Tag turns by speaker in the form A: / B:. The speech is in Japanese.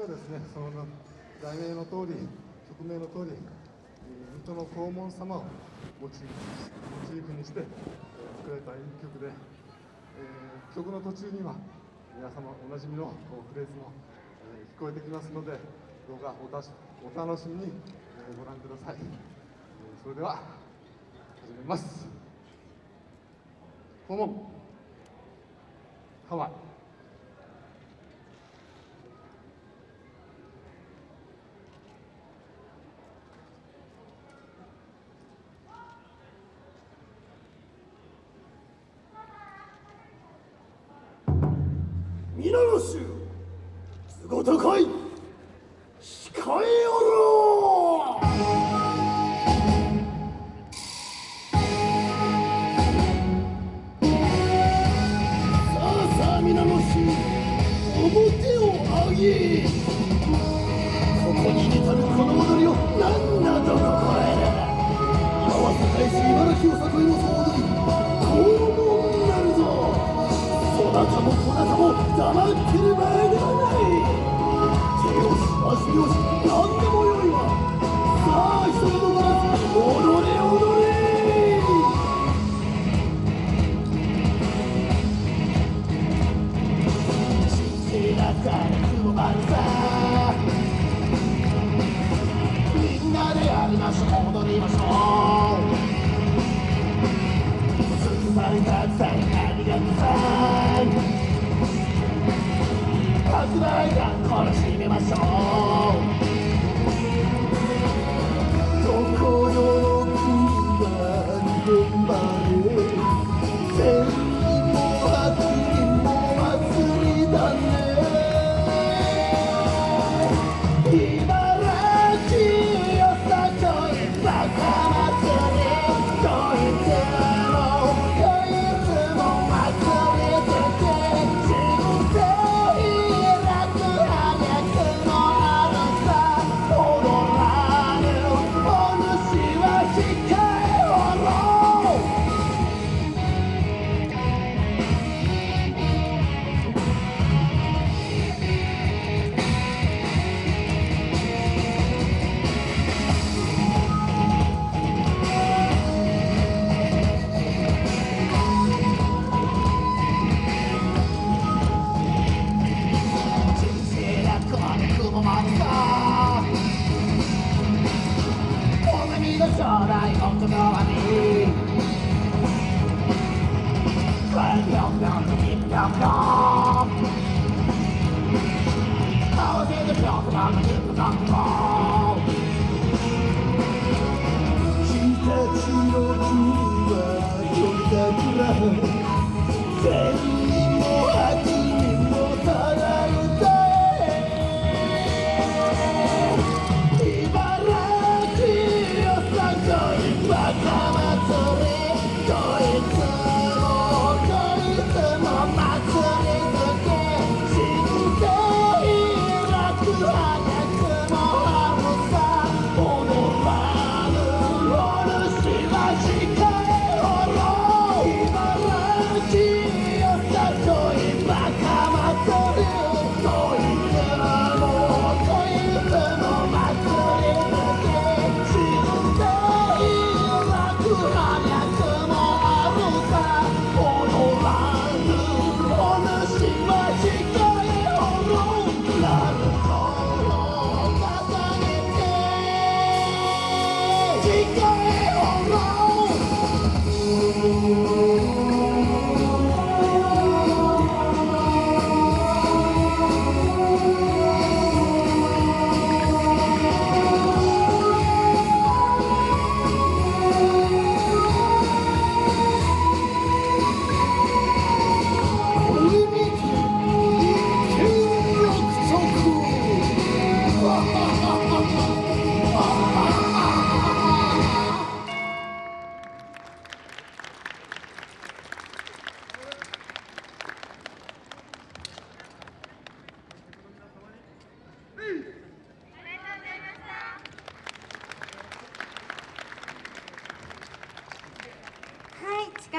A: はですねその題名の通り曲名の通り水戸の黄門様をモチーフにして作られた演曲で、えー、曲の途中には皆様おなじみのフレーズも、え、聞こえてきますのでどうかおたしお楽しみに、え、ご覧ください、え、それでは始めます。黄門ハワイ。
B: 皆の衆も黙ってる場合ではない手をし足をし何でもよいわさあ急ぎ残らず踊れ踊れ信じなさ雲丸さみんなでやりましょう踊りましょうすさりたくさんありがとうさ発売が楽しめましょう。将来本当の兄ぴょん away, go away.